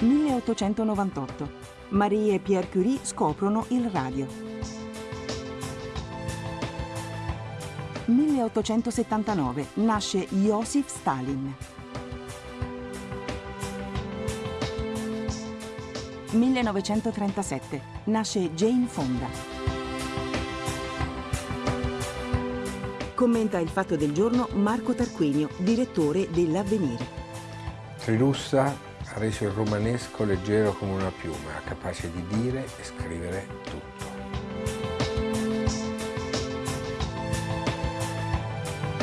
1898. Marie e Pierre Curie scoprono il radio. 1879. Nasce Joseph Stalin. 1937. Nasce Jane Fonda. Commenta il fatto del giorno Marco Tarquinio, direttore dell'Avvenire. Trilussa ha reso il romanesco leggero come una piuma, capace di dire e scrivere tutto.